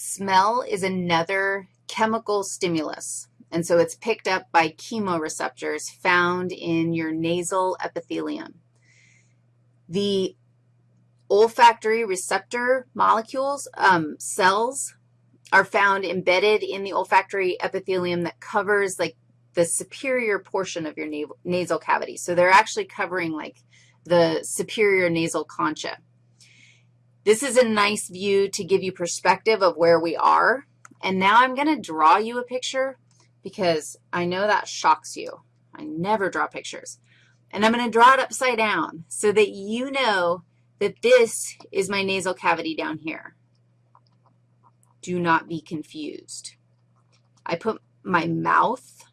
Smell is another chemical stimulus, and so it's picked up by chemoreceptors found in your nasal epithelium. The olfactory receptor molecules, um, cells, are found embedded in the olfactory epithelium that covers like the superior portion of your nasal cavity. So they're actually covering like the superior nasal concha. This is a nice view to give you perspective of where we are. And now I'm going to draw you a picture because I know that shocks you. I never draw pictures. And I'm going to draw it upside down so that you know that this is my nasal cavity down here. Do not be confused. I put my mouth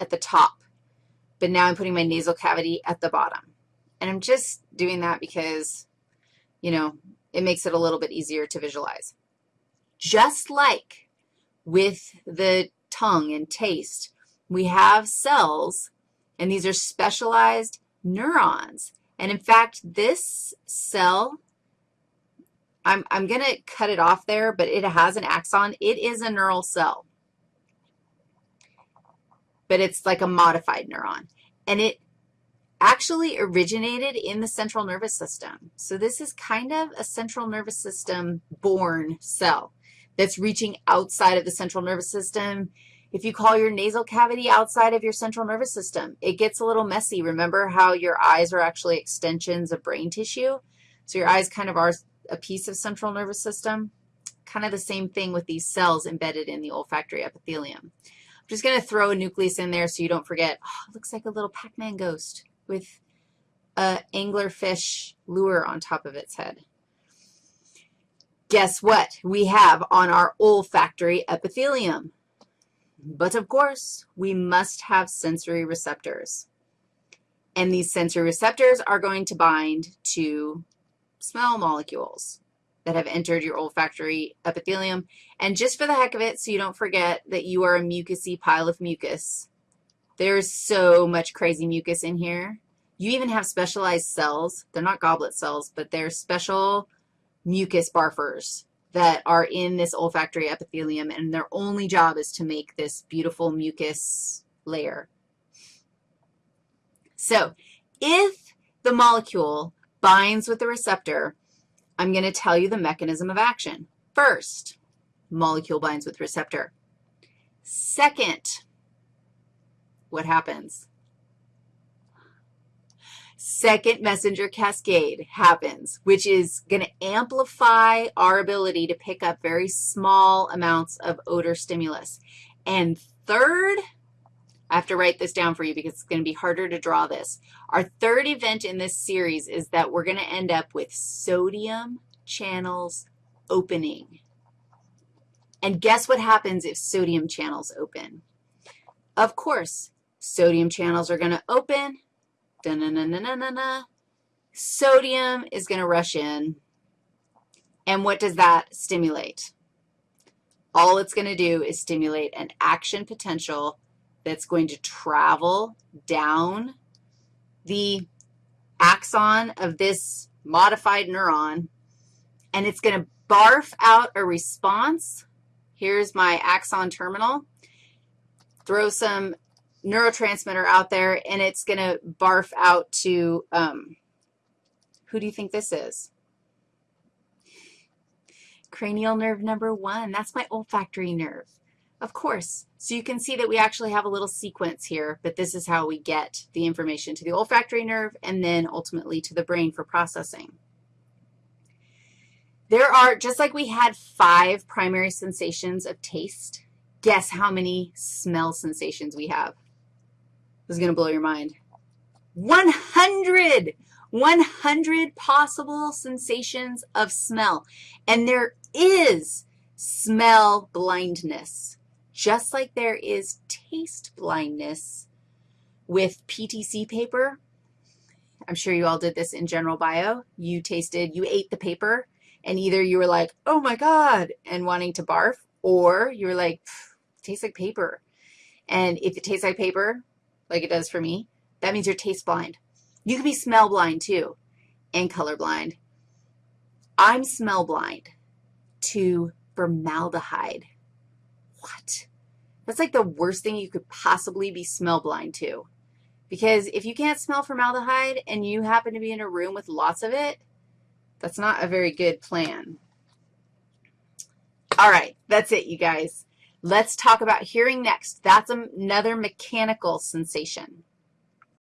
at the top, but now I'm putting my nasal cavity at the bottom. And I'm just doing that because, you know, it makes it a little bit easier to visualize. Just like with the tongue and taste, we have cells, and these are specialized neurons. And in fact, this cell, I'm, I'm going to cut it off there, but it has an axon. It is a neural cell, but it's like a modified neuron. And it actually originated in the central nervous system. So this is kind of a central nervous system born cell that's reaching outside of the central nervous system. If you call your nasal cavity outside of your central nervous system, it gets a little messy. Remember how your eyes are actually extensions of brain tissue? So your eyes kind of are a piece of central nervous system. Kind of the same thing with these cells embedded in the olfactory epithelium. I'm just going to throw a nucleus in there so you don't forget. Oh, it looks like a little Pac-Man ghost with a anglerfish lure on top of its head. Guess what we have on our olfactory epithelium? But of course, we must have sensory receptors. And these sensory receptors are going to bind to smell molecules that have entered your olfactory epithelium. And just for the heck of it, so you don't forget that you are a mucousy pile of mucus, there's so much crazy mucus in here. You even have specialized cells. They're not goblet cells, but they're special mucus barfers that are in this olfactory epithelium, and their only job is to make this beautiful mucus layer. So if the molecule binds with the receptor, I'm going to tell you the mechanism of action. First, molecule binds with receptor. Second, what happens? Second messenger cascade happens, which is going to amplify our ability to pick up very small amounts of odor stimulus. And third, I have to write this down for you because it's going to be harder to draw this. Our third event in this series is that we're going to end up with sodium channels opening. And guess what happens if sodium channels open? Of course, sodium channels are going to open, -na -na -na -na -na -na. Sodium is going to rush in. And what does that stimulate? All it's going to do is stimulate an action potential that's going to travel down the axon of this modified neuron, and it's going to barf out a response. Here's my axon terminal. Throw some neurotransmitter out there, and it's going to barf out to, um, who do you think this is? Cranial nerve number one. That's my olfactory nerve. Of course. So you can see that we actually have a little sequence here, but this is how we get the information to the olfactory nerve and then ultimately to the brain for processing. There are, just like we had five primary sensations of taste, guess how many smell sensations we have? This is going to blow your mind. 100, 100 possible sensations of smell. And there is smell blindness, just like there is taste blindness with PTC paper. I'm sure you all did this in general bio. You tasted, you ate the paper, and either you were like, oh, my God, and wanting to barf, or you were like, tastes like paper. And if it tastes like paper, like it does for me, that means you're taste blind. You can be smell blind too and color blind. I'm smell blind. to formaldehyde. What? That's like the worst thing you could possibly be smell blind to. Because if you can't smell formaldehyde and you happen to be in a room with lots of it, that's not a very good plan. All right, that's it, you guys. Let's talk about hearing next. That's another mechanical sensation.